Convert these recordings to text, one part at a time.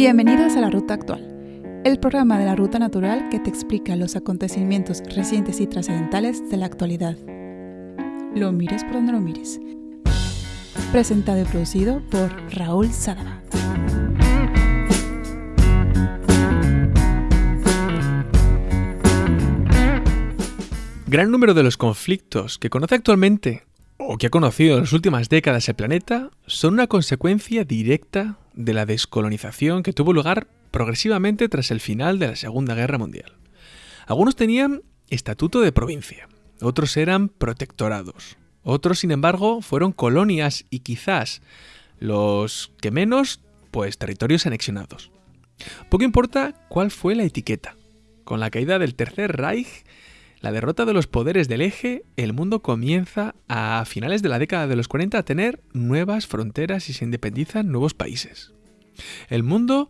Bienvenidos a la Ruta Actual, el programa de la Ruta Natural que te explica los acontecimientos recientes y trascendentales de la actualidad. Lo mires por donde lo mires. Presentado y producido por Raúl Sadaba. Gran número de los conflictos que conoce actualmente o que ha conocido en las últimas décadas el planeta son una consecuencia directa de la descolonización que tuvo lugar progresivamente tras el final de la Segunda Guerra Mundial. Algunos tenían estatuto de provincia, otros eran protectorados, otros sin embargo fueron colonias y quizás los que menos, pues territorios anexionados. Poco importa cuál fue la etiqueta. Con la caída del Tercer Reich la derrota de los poderes del eje, el mundo comienza a finales de la década de los 40 a tener nuevas fronteras y se independizan nuevos países. El mundo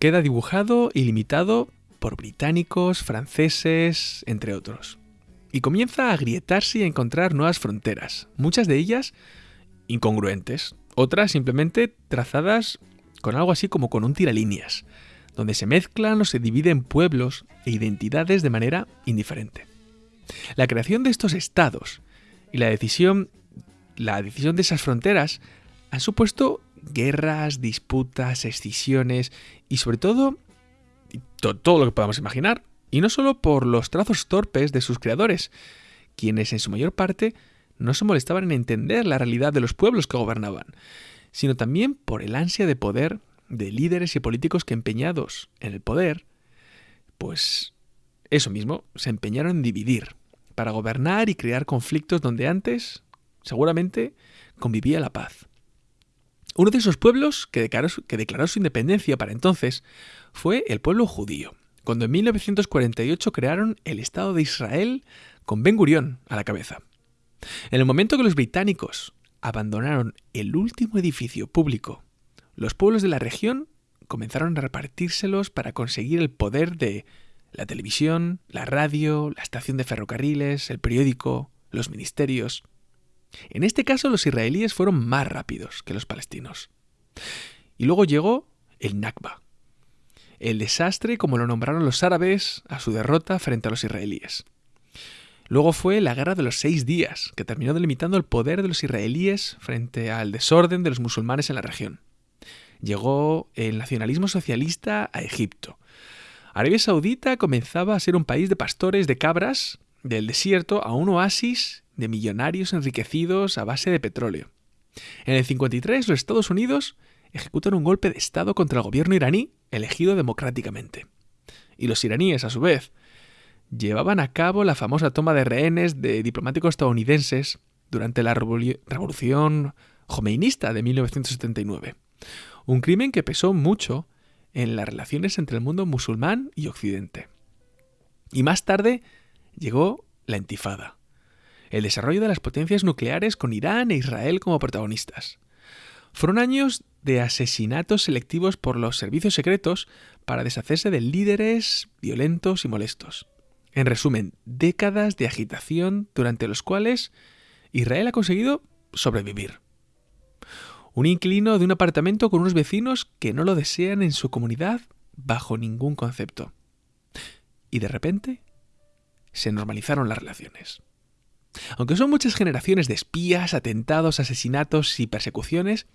queda dibujado y limitado por británicos, franceses, entre otros. Y comienza a agrietarse y a encontrar nuevas fronteras, muchas de ellas incongruentes, otras simplemente trazadas con algo así como con un tiralíneas donde se mezclan o se dividen pueblos e identidades de manera indiferente. La creación de estos estados y la decisión, la decisión de esas fronteras han supuesto guerras, disputas, excisiones y sobre todo todo lo que podamos imaginar, y no solo por los trazos torpes de sus creadores, quienes en su mayor parte no se molestaban en entender la realidad de los pueblos que gobernaban, sino también por el ansia de poder de líderes y políticos que empeñados en el poder, pues eso mismo, se empeñaron en dividir, para gobernar y crear conflictos donde antes, seguramente, convivía la paz. Uno de esos pueblos que declaró, su independencia para entonces fue el pueblo judío, cuando en 1948 crearon el Estado de Israel con Ben Gurión a la cabeza. En el momento que los británicos abandonaron el último edificio público los pueblos de la región comenzaron a repartírselos para conseguir el poder de la televisión, la radio, la estación de ferrocarriles, el periódico, los ministerios. En este caso los israelíes fueron más rápidos que los palestinos. Y luego llegó el Nakba, el desastre como lo nombraron los árabes a su derrota frente a los israelíes. Luego fue la Guerra de los Seis Días, que terminó delimitando el poder de los israelíes frente al desorden de los musulmanes en la región llegó el nacionalismo socialista a Egipto. Arabia Saudita comenzaba a ser un país de pastores de cabras del desierto a un oasis de millonarios enriquecidos a base de petróleo. En el 53 los Estados Unidos ejecutan un golpe de Estado contra el gobierno iraní elegido democráticamente. Y los iraníes, a su vez, llevaban a cabo la famosa toma de rehenes de diplomáticos estadounidenses durante la revolución jomeinista de 1979 un crimen que pesó mucho en las relaciones entre el mundo musulmán y occidente. Y más tarde llegó la intifada, el desarrollo de las potencias nucleares con Irán e Israel como protagonistas. Fueron años de asesinatos selectivos por los servicios secretos para deshacerse de líderes violentos y molestos. En resumen, décadas de agitación durante los cuales Israel ha conseguido sobrevivir un inquilino de un apartamento con unos vecinos que no lo desean en su comunidad bajo ningún concepto. Y de repente se normalizaron las relaciones. Aunque son muchas generaciones de espías, atentados, asesinatos y persecuciones,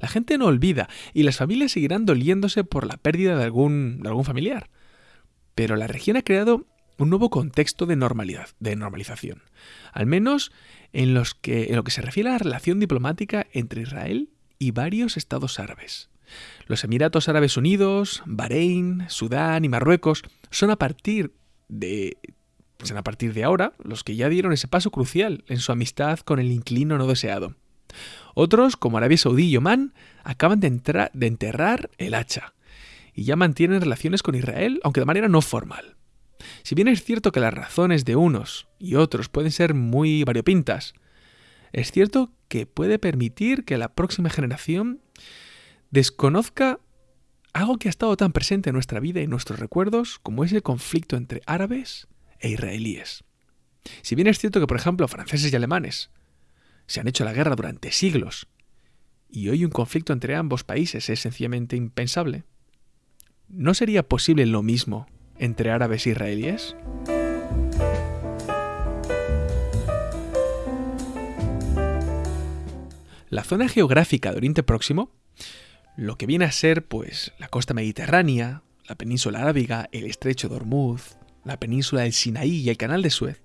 la gente no olvida y las familias seguirán doliéndose por la pérdida de algún, familiar. Pero la región ha creado un nuevo contexto de normalidad, de normalización, al menos en, en lo que se refiere a la relación diplomática entre Israel y varios estados árabes. Los Emiratos Árabes Unidos, Bahrein, Sudán y Marruecos son a partir de a partir de ahora los que ya dieron ese paso crucial en su amistad con el inquilino no deseado. Otros, como Arabia Saudí y Omán, acaban de, de enterrar el hacha y ya mantienen relaciones con Israel, aunque de manera no formal. Si bien es cierto que las razones de unos y otros pueden ser muy variopintas, es cierto que puede permitir que la próxima generación desconozca algo que ha estado tan presente en nuestra vida y nuestros recuerdos como es el conflicto entre árabes e israelíes. Si bien es cierto que, por ejemplo, franceses y alemanes se han hecho la guerra durante siglos y hoy un conflicto entre ambos países es sencillamente impensable, ¿no sería posible lo mismo entre árabes e israelíes? La zona geográfica de Oriente Próximo, lo que viene a ser pues la costa mediterránea, la península arábiga, el estrecho de Hormuz, la península del Sinaí y el canal de Suez,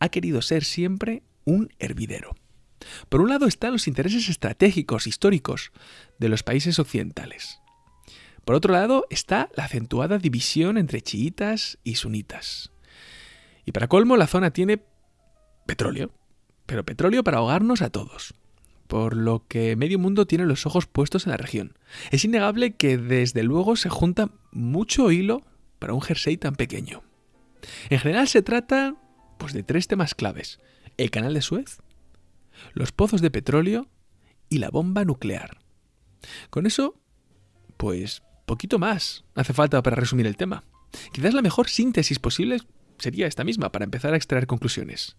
ha querido ser siempre un hervidero. Por un lado están los intereses estratégicos históricos de los países occidentales. Por otro lado está la acentuada división entre chiitas y sunitas. Y para colmo la zona tiene petróleo, pero petróleo para ahogarnos a todos por lo que medio mundo tiene los ojos puestos en la región. Es innegable que desde luego se junta mucho hilo para un jersey tan pequeño. En general se trata pues de tres temas claves: el canal de Suez, los pozos de petróleo y la bomba nuclear. Con eso, pues poquito más hace falta para resumir el tema. Quizás la mejor síntesis posible sería esta misma para empezar a extraer conclusiones.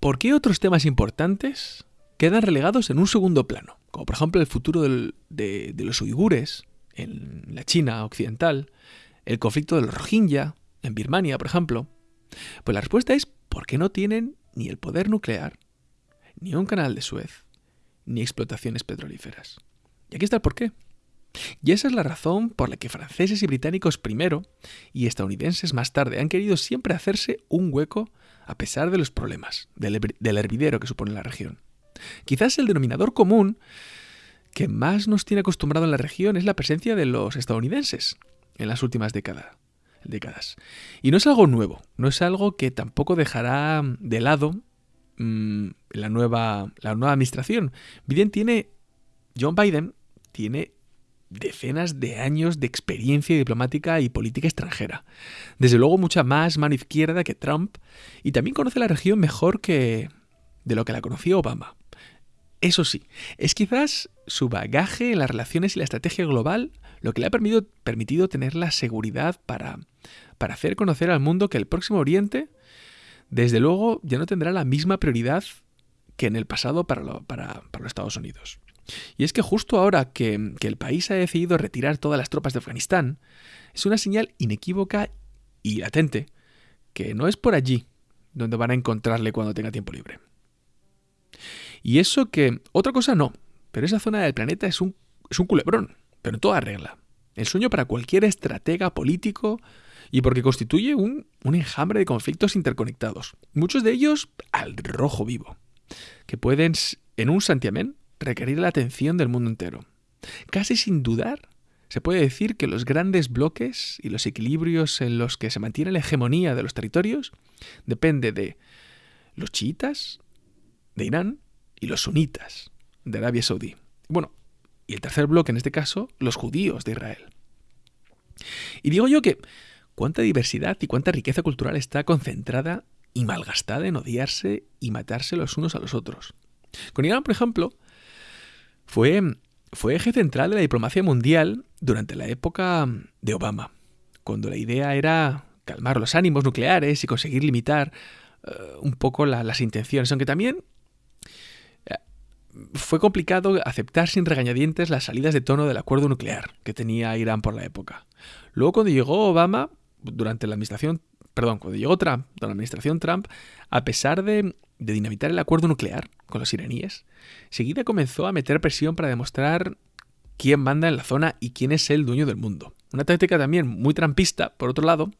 ¿Por qué otros temas importantes quedan relegados en un segundo plano? Como por ejemplo el futuro de, de, los uigures en la China occidental, el conflicto del Rohingya en Birmania, por ejemplo. Pues la respuesta es porque no tienen ni el poder nuclear, ni un canal de Suez, ni explotaciones petrolíferas. Y aquí está el porqué. Y esa es la razón por la que franceses y británicos primero y estadounidenses más tarde han querido siempre hacerse un hueco a pesar de los problemas del, hervidero que supone la región. Quizás el denominador común que más nos tiene acostumbrado en la región es la presencia de los estadounidenses en las últimas décadas décadas. Y no es algo nuevo, no es algo que tampoco dejará de lado mm, la, nueva, la nueva administración. Biden tiene, John Biden tiene decenas de años de experiencia diplomática y política extranjera. Desde luego mucha más mano izquierda que Trump y también conoce la región mejor que de lo que la conocía Obama. Eso sí, es quizás su bagaje en las relaciones y la estrategia global lo que le ha permitido, tener la seguridad para, hacer conocer al mundo que el próximo Oriente, desde luego, ya no tendrá la misma prioridad que en el pasado para, para, los Estados Unidos. Y es que justo ahora que, que el país ha decidido retirar todas las tropas de Afganistán, es una señal inequívoca y latente que no es por allí donde van a encontrarle cuando tenga tiempo libre. Y eso que, otra cosa no, pero esa zona del planeta es un, es un culebrón, pero en toda regla. El sueño para cualquier estratega político y porque constituye un, un enjambre de conflictos interconectados, muchos de ellos al rojo vivo, que pueden, en un santiamén, requerir la atención del mundo entero. Casi sin dudar, se puede decir que los grandes bloques y los equilibrios en los que se mantiene la hegemonía de los territorios depende de los chiitas, de Irán y los sunitas de Arabia Saudí. Bueno, y el tercer bloque, en este caso, los judíos de Israel. Y digo yo que cuánta diversidad y cuánta riqueza cultural está concentrada y malgastada en odiarse y matarse los unos a los otros. Con Irán, por ejemplo, fue, fue eje central de la diplomacia mundial durante la época de Obama, cuando la idea era calmar los ánimos nucleares y conseguir limitar eh, un poco las intenciones, aunque también fue complicado aceptar sin regañadientes las salidas de tono del acuerdo nuclear que tenía Irán por la época. Luego cuando llegó Obama, durante la administración, perdón, cuando llegó Trump, durante la administración Trump, a pesar de, de dinamitar el acuerdo nuclear con los iraníes, seguida comenzó a meter presión para demostrar quién manda en la zona y quién es el dueño del mundo. Una táctica también muy trampista, por otro lado,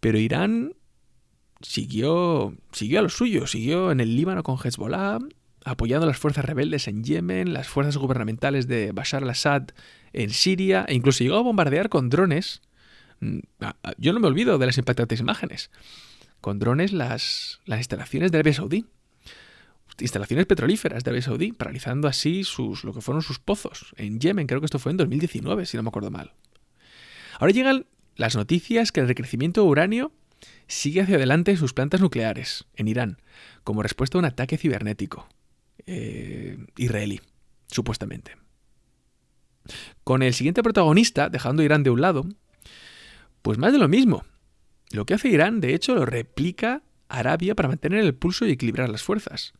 pero Irán siguió, siguió a lo suyo, siguió en el Líbano con Hezbollah, apoyando las fuerzas rebeldes en Yemen, las fuerzas gubernamentales de Bashar al-Assad en Siria, e incluso llegó a bombardear con drones. Mm, yo no me olvido de las impactantes imágenes. Con drones las, las instalaciones de Arabia Saudí. Instalaciones petrolíferas de Arabia Saudí, paralizando así sus, lo que fueron sus pozos. En Yemen, creo que esto fue en 2019, si no me acuerdo mal. Ahora llegan las noticias que el recrecimiento de uranio sigue hacia adelante sus plantas nucleares, en Irán, como respuesta a un ataque cibernético. Eh, israelí, supuestamente. Con el siguiente protagonista, dejando Irán de un lado, pues más de lo mismo. Lo que hace Irán, de hecho, lo replica Arabia para mantener el pulso y equilibrar las fuerzas.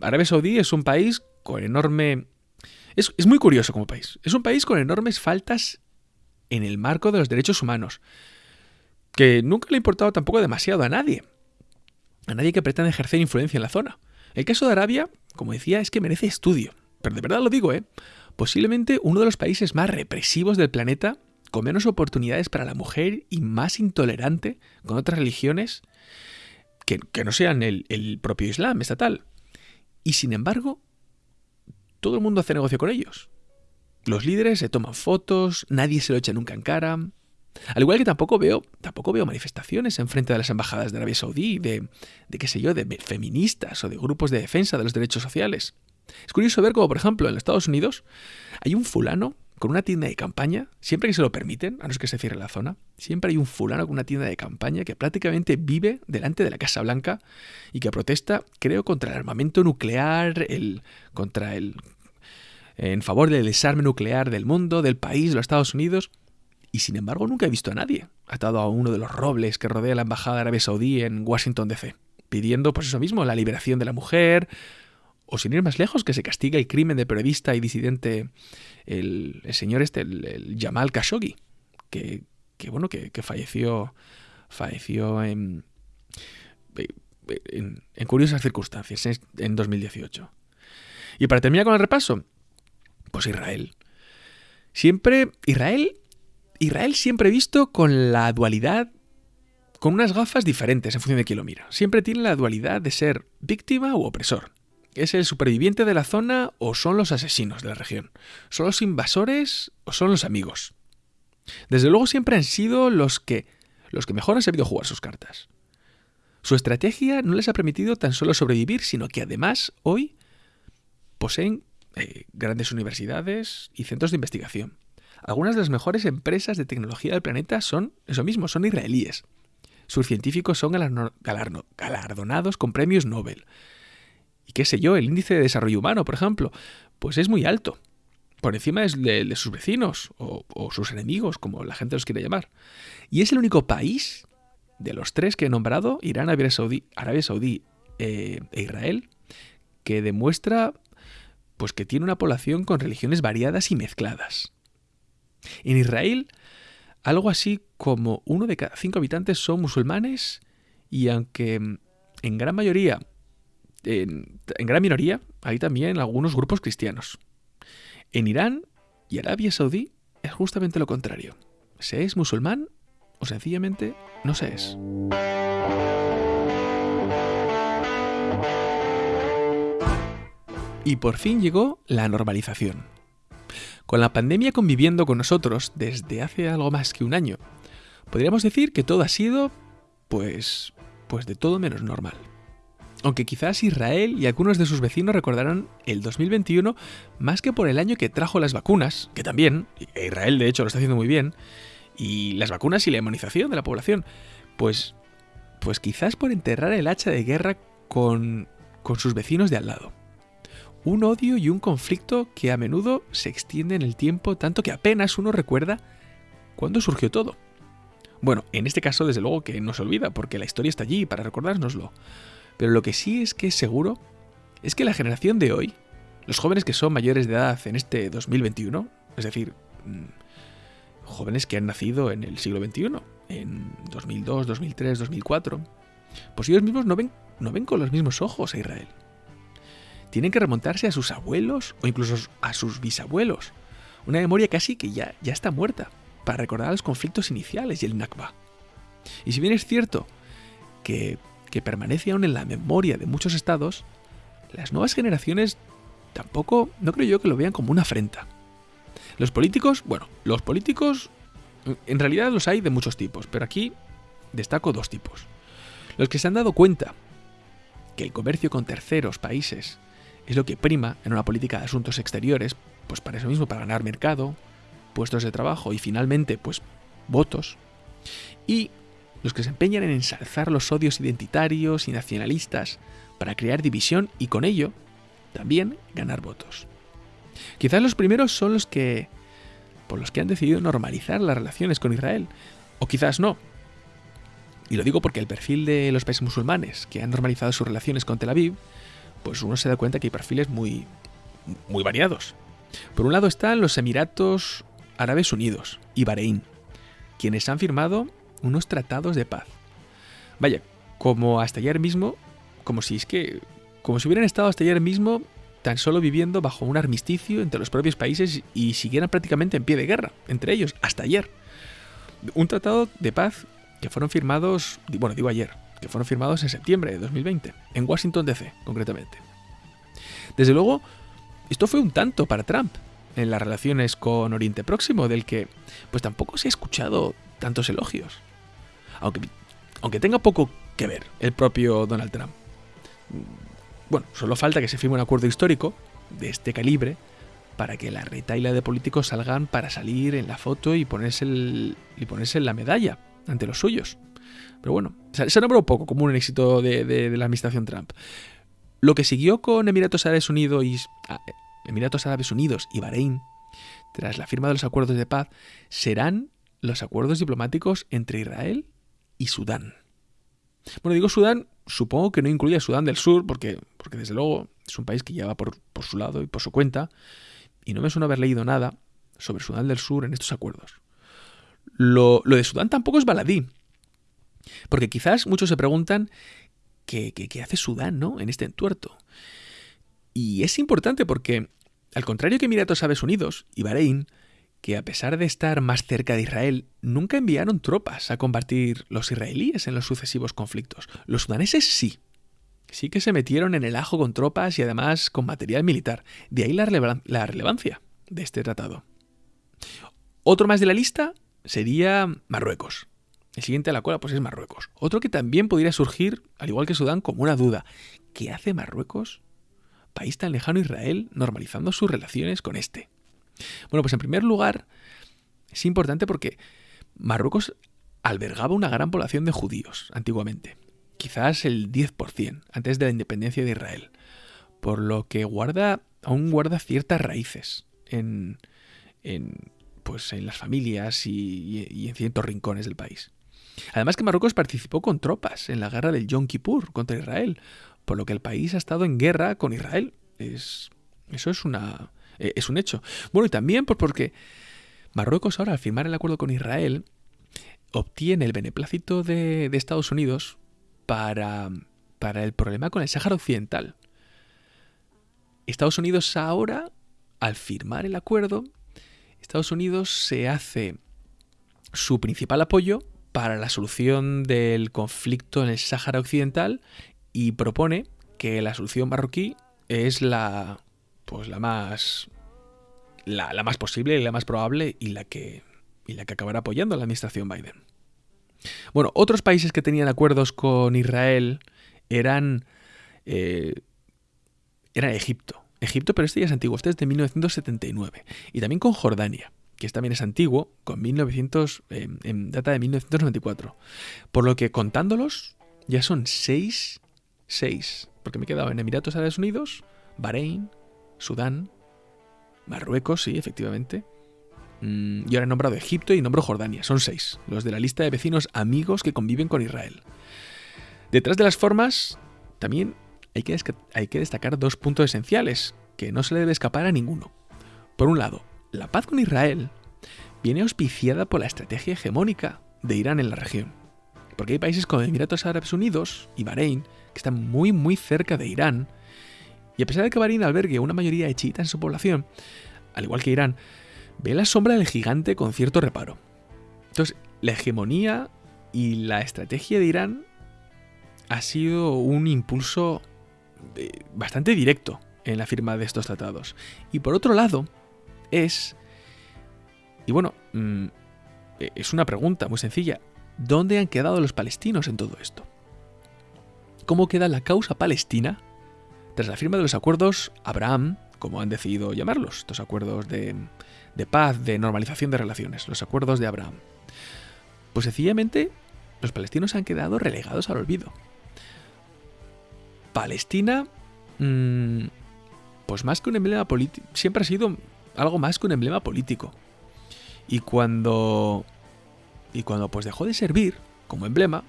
Arabia Saudí es un país con enorme Es, es muy curioso como país. Es un país con enormes faltas en el marco de los derechos humanos, que nunca le ha importado tampoco demasiado a nadie, a nadie que pretenda ejercer influencia en la zona. El caso de Arabia, como decía, es que merece estudio, pero de verdad lo digo, ¿eh? Posiblemente uno de los países más represivos del planeta, con menos oportunidades para la mujer y más intolerante con otras religiones que, no sean el, el propio Islam estatal. Y sin embargo, todo el mundo hace negocio con ellos. Los líderes se toman fotos, nadie se lo echa nunca en cara. Al igual que tampoco veo, tampoco veo manifestaciones en frente de las embajadas de Arabia Saudí, de, de qué sé yo, de feministas o de grupos de defensa de los derechos sociales. Es curioso ver cómo, por ejemplo, en Estados Unidos hay un fulano con una tienda de campaña, siempre que se lo permiten, a no ser que se cierre la zona, siempre hay un fulano con una tienda de campaña que prácticamente vive delante de la Casa Blanca y que protesta, creo, contra el armamento nuclear, el, contra el en favor del desarme nuclear del mundo, del país, de los Estados Unidos, y sin embargo nunca he visto a nadie atado a uno de los robles que rodea la embajada Arabia Saudí en Washington DC, pidiendo pues eso mismo, la liberación de la mujer, o sin ir más lejos, que se castiga el crimen de periodista y disidente el, señor este, el, Jamal Khashoggi, que, bueno, que, falleció, falleció en, en, en, curiosas circunstancias en 2018. Y para terminar con el repaso, pues Israel. Siempre, Israel, Israel siempre visto con la dualidad, con unas gafas diferentes en función de quién lo mira. Siempre tiene la dualidad de ser víctima u opresor. ¿Es el superviviente de la zona o son los asesinos de la región? ¿Son los invasores o son los amigos? Desde luego siempre han sido los que, los que mejor han sabido jugar sus cartas. Su estrategia no les ha permitido tan solo sobrevivir, sino que además hoy poseen eh, grandes universidades y centros de investigación. Algunas de las mejores empresas de tecnología del planeta son eso mismo, son israelíes. Sus científicos son galardonados con premios Nobel. Y qué sé yo, el índice de desarrollo humano, por ejemplo, pues es muy alto. Por encima de, sus vecinos o, sus enemigos, como la gente los quiere llamar. Y es el único país de los tres que he nombrado, Irán, Arabia Saudí, Arabia Saudí eh, e Israel, que demuestra pues que tiene una población con religiones variadas y mezcladas. En Israel, algo así como uno de cada cinco habitantes son musulmanes y aunque en gran mayoría, en, gran minoría, hay también algunos grupos cristianos. En Irán y Arabia Saudí es justamente lo contrario. Se es musulmán o sencillamente no se es. Y por fin llegó la normalización. Con la pandemia conviviendo con nosotros desde hace algo más que un año, podríamos decir que todo ha sido, pues, pues de todo menos normal. Aunque quizás Israel y algunos de sus vecinos recordarán el 2021 más que por el año que trajo las vacunas, que también, e Israel de hecho lo está haciendo muy bien, y las vacunas y la inmunización de la población, pues, pues quizás por enterrar el hacha de guerra con, con sus vecinos de al lado un odio y un conflicto que a menudo se extiende en el tiempo tanto que apenas uno recuerda cuándo surgió todo. Bueno, en este caso desde luego que no se olvida, porque la historia está allí para recordárnoslo. Pero lo que sí es que es seguro es que la generación de hoy, los jóvenes que son mayores de edad en este 2021, es decir, mm, jóvenes que han nacido en el siglo XXI, en 2002, 2003, 2004, pues ellos mismos no ven, no ven con los mismos ojos a Israel tienen que remontarse a sus abuelos o incluso a sus bisabuelos. Una memoria casi que ya, ya está muerta, para recordar los conflictos iniciales y el Nakba. Y si bien es cierto que, que permanece aún en la memoria de muchos estados, las nuevas generaciones tampoco, no creo yo que lo vean como una afrenta. Los políticos, bueno, los políticos en realidad los hay de muchos tipos, pero aquí destaco dos tipos. Los que se han dado cuenta que el comercio con terceros países es lo que prima en una política de asuntos exteriores, pues para eso mismo, para ganar mercado, puestos de trabajo y finalmente, pues votos. Y los que se empeñan en ensalzar los odios identitarios y nacionalistas para crear división y con ello también ganar votos. Quizás los primeros son los que por los que han decidido normalizar las relaciones con Israel, o quizás no. Y lo digo porque el perfil de los países musulmanes que han normalizado sus relaciones con Tel Aviv pues uno se da cuenta que hay perfiles muy, muy variados. Por un lado están los Emiratos Árabes Unidos y Bahrein, quienes han firmado unos tratados de paz. Vaya, como hasta ayer mismo, como si es que, como si hubieran estado hasta ayer mismo tan solo viviendo bajo un armisticio entre los propios países y siguieran prácticamente en pie de guerra entre ellos, hasta ayer. Un tratado de paz que fueron firmados, bueno, digo ayer, que fueron firmados en septiembre de 2020, en Washington DC, concretamente. Desde luego, esto fue un tanto para Trump en las relaciones con Oriente Próximo, del que pues tampoco se ha escuchado tantos elogios. Aunque, aunque tenga poco que ver el propio Donald Trump. Bueno, solo falta que se firme un acuerdo histórico de este calibre para que la retaila de políticos salgan para salir en la foto y ponerse, el, y ponerse la medalla ante los suyos. Pero bueno, se nombró poco como un éxito de, la administración Trump. Lo que siguió con Emiratos Árabes Unidos y, ah, Emiratos Árabes Unidos y Bahrein, tras la firma de los acuerdos de paz, serán los acuerdos diplomáticos entre Israel y Sudán. Bueno, digo Sudán, supongo que no incluye a Sudán del Sur, porque, porque desde luego es un país que ya va por, por su lado y por su cuenta, y no me suena haber leído nada sobre Sudán del Sur en estos acuerdos. Lo, lo de Sudán tampoco es baladí, porque quizás muchos se preguntan qué, hace Sudán ¿no? en este entuerto. Y es importante porque, al contrario que Emiratos Árabes Unidos y Bahrein, que a pesar de estar más cerca de Israel, nunca enviaron tropas a combatir los israelíes en los sucesivos conflictos. Los sudaneses sí. Sí que se metieron en el ajo con tropas y además con material militar. De ahí la relevancia de este tratado. Otro más de la lista sería Marruecos. El siguiente a la cola pues es Marruecos. Otro que también podría surgir, al igual que Sudán, como una duda. ¿Qué hace Marruecos, país tan lejano Israel, normalizando sus relaciones con este? Bueno, pues en primer lugar, es importante porque Marruecos albergaba una gran población de judíos antiguamente, quizás el 10% antes de la independencia de Israel, por lo que guarda, aún guarda ciertas raíces en, pues, en las familias y en ciertos rincones del país. Además que Marruecos participó con tropas en la guerra del Yom Kippur contra Israel, por lo que el país ha estado en guerra con Israel. Es, eso es, una, eh, es un hecho. Bueno, y también porque Marruecos ahora al firmar el acuerdo con Israel obtiene el beneplácito de, de Estados Unidos para, para el problema con el Sáhara Occidental. Estados Unidos ahora, al firmar el acuerdo, Estados Unidos se hace su principal apoyo para la solución del conflicto en el Sáhara Occidental y propone que la solución marroquí es la pues la más la, más posible y la más probable y la que y la que acabará apoyando la administración Biden. Bueno, otros países que tenían acuerdos con Israel eran eh, Egipto. Egipto, pero este ya es antiguo, este es de 1979. Y también con Jordania que también es antiguo, con 1900, en data de 1994. Por lo que contándolos, ya son seis, seis, porque me he quedado en Emiratos Árabes Unidos, Bahrein, Sudán, Marruecos, sí, efectivamente. Mm, y ahora he nombrado Egipto y nombro Jordania. Son seis, los de la lista de vecinos amigos que conviven con Israel. Detrás de las formas, también hay que, hay que destacar dos puntos esenciales, que no se le debe escapar a ninguno. Por un lado, la paz con Israel viene auspiciada por la estrategia hegemónica de Irán en la región. Porque hay países como Emiratos Árabes Unidos y Bahrein que están muy muy cerca de Irán. Y a pesar de que Bahrein albergue una mayoría de chiitas en su población, al igual que Irán, ve la sombra del gigante con cierto reparo. Entonces, la hegemonía y la estrategia de Irán ha sido un impulso eh, bastante directo en la firma de estos tratados. Y por otro lado, es... Y bueno, mm, e-, es una pregunta muy sencilla. ¿Dónde han quedado los palestinos en todo esto? ¿Cómo queda la causa palestina tras la firma de los acuerdos Abraham, como han decidido llamarlos, estos acuerdos de, de paz, de normalización de relaciones, los acuerdos de Abraham? Pues sencillamente los palestinos han quedado relegados al olvido. Palestina, mm, pues más que un emblema político, siempre ha sido algo más que un emblema político. Y cuando y cuando pues dejó de servir como emblema,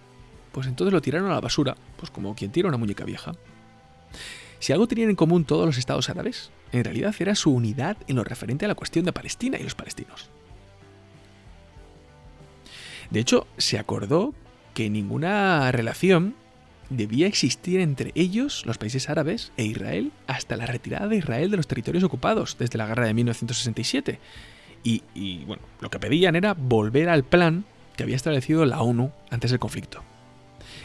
pues entonces lo tiraron a la basura, pues como quien tira una muñeca vieja. Si algo tenían en común todos los estados árabes en realidad era su unidad en lo referente a la cuestión de Palestina y los palestinos. De hecho, se acordó que ninguna relación debía existir entre ellos, los países árabes, e Israel hasta la retirada de Israel de los territorios ocupados desde la guerra de 1967. Y, bueno, lo que pedían era volver al plan que había establecido la ONU antes del conflicto.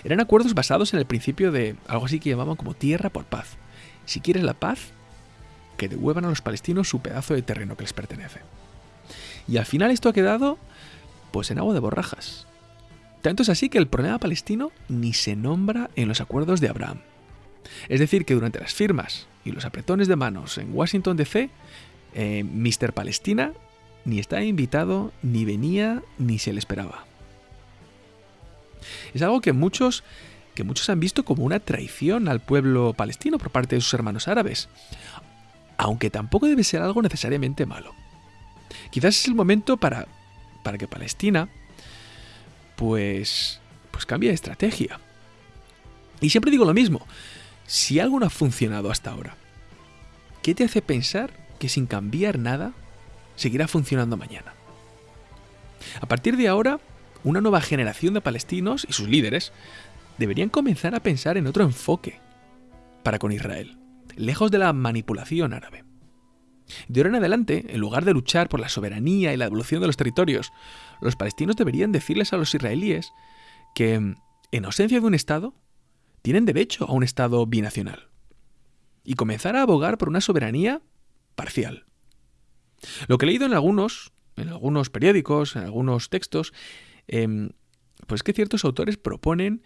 Eran acuerdos basados en el principio de algo así que llamaban como tierra por paz. Si quieres la paz, que devuelvan a los palestinos su pedazo de terreno que les pertenece. Y al final esto ha quedado pues en agua de borrajas. Tanto es así que el problema palestino ni se nombra en los acuerdos de Abraham. Es decir, que durante las firmas y los apretones de manos en Washington DC, eh, Mr. Palestina ni estaba invitado, ni venía, ni se le esperaba. Es algo que muchos, que muchos han visto como una traición al pueblo palestino por parte de sus hermanos árabes, aunque tampoco debe ser algo necesariamente malo. Quizás es el momento para, para que Palestina pues pues cambie de estrategia. Y siempre digo lo mismo, si algo no ha funcionado hasta ahora, ¿qué te hace pensar que sin cambiar nada seguirá funcionando mañana? A partir de ahora, una nueva generación de palestinos y sus líderes deberían comenzar a pensar en otro enfoque para con Israel, lejos de la manipulación árabe. De ahora en adelante, en lugar de luchar por la soberanía y la devolución de los territorios, los palestinos deberían decirles a los israelíes que, en ausencia de un Estado, tienen derecho a un Estado binacional y comenzar a abogar por una soberanía parcial. Lo que he leído en algunos, en algunos periódicos, en algunos textos, Em, pues que ciertos autores proponen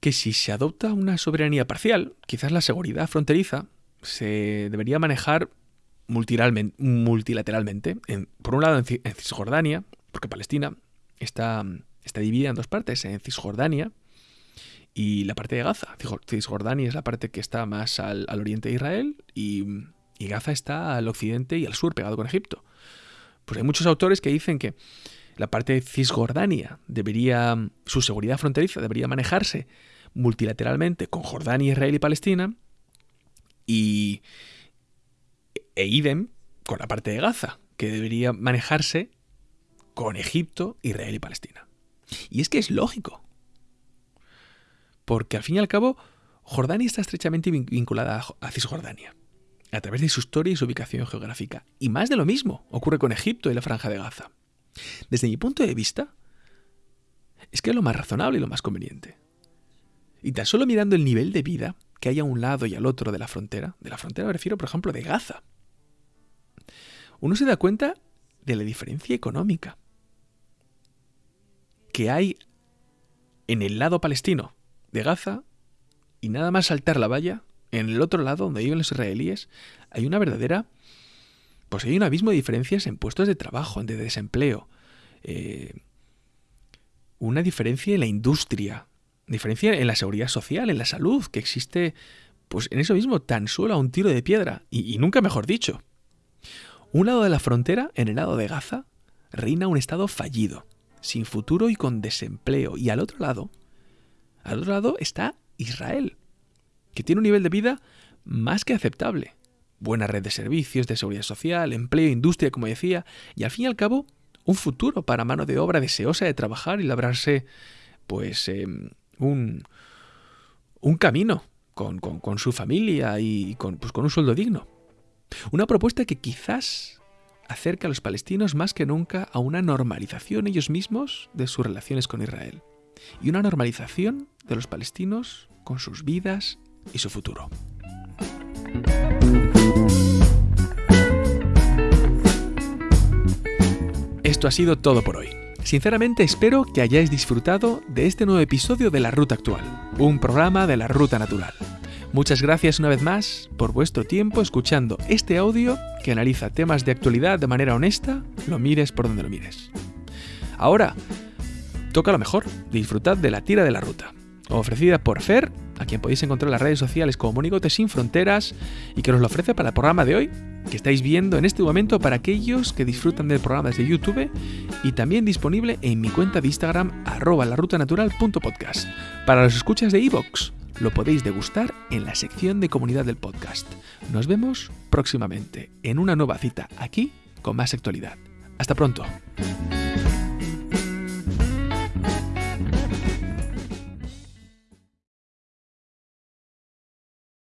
que si se adopta una soberanía parcial, quizás la seguridad fronteriza se debería manejar multilateralmente. por un lado en, Cisjordania, porque Palestina está, está dividida en dos partes, en Cisjordania y la parte de Gaza. Cisjordania es la parte que está más al, oriente de Israel y, y Gaza está al occidente y al sur, pegado con Egipto. Pues hay muchos autores que dicen que la parte de Cisjordania debería, su seguridad fronteriza debería manejarse multilateralmente con Jordania, Israel y Palestina, y e idem con la parte de Gaza, que debería manejarse con Egipto, Israel y Palestina. Y es que es lógico, porque al fin y al cabo Jordania está estrechamente vinculada a Cisjordania, a través de su historia y su ubicación geográfica. Y más de lo mismo ocurre con Egipto y la franja de Gaza. Desde mi punto de vista, es que es lo más razonable y lo más conveniente. Y tan solo mirando el nivel de vida que hay a un lado y al otro de la frontera, de la frontera me refiero, por ejemplo, de Gaza, uno se da cuenta de la diferencia económica que hay en el lado palestino de Gaza y nada más saltar la valla, en el otro lado donde viven los israelíes, hay una verdadera pues hay un abismo de diferencias en puestos de trabajo, de desempleo. Eh, una diferencia en la industria, diferencia en la seguridad social, en la salud, que existe, pues en eso mismo, tan solo a un tiro de piedra, y, y nunca mejor dicho. Un lado de la frontera, en el lado de Gaza, reina un estado fallido, sin futuro y con desempleo, y al otro lado, al otro lado está Israel, que tiene un nivel de vida más que aceptable buena red de servicios, de seguridad social, empleo, industria, como decía, y al fin y al cabo, un futuro para mano de obra deseosa de trabajar y labrarse, pues, em, un, camino con, con, su familia y con, pues, con un sueldo digno. Una propuesta que quizás acerca a los palestinos más que nunca a una normalización ellos mismos de sus relaciones con Israel y una normalización de los palestinos con sus vidas y su futuro. Esto ha sido todo por hoy. Sinceramente espero que hayáis disfrutado de este nuevo episodio de La Ruta Actual, un programa de la Ruta Natural. Muchas gracias una vez más por vuestro tiempo escuchando este audio que analiza temas de actualidad de manera honesta, lo mires por donde lo mires. Ahora, toca lo mejor, disfrutad de la tira de la ruta, ofrecida por Fer a quien podéis encontrar en las redes sociales como Monigote Sin Fronteras y que nos lo ofrece para el programa de hoy, que estáis viendo en este momento para aquellos que disfrutan del programa desde YouTube y también disponible en mi cuenta de Instagram arroba larrutanatural.podcast. Para los escuchas de iVoox, lo podéis degustar en la sección de comunidad del podcast. Nos vemos próximamente en una nueva cita aquí con más actualidad. Hasta pronto.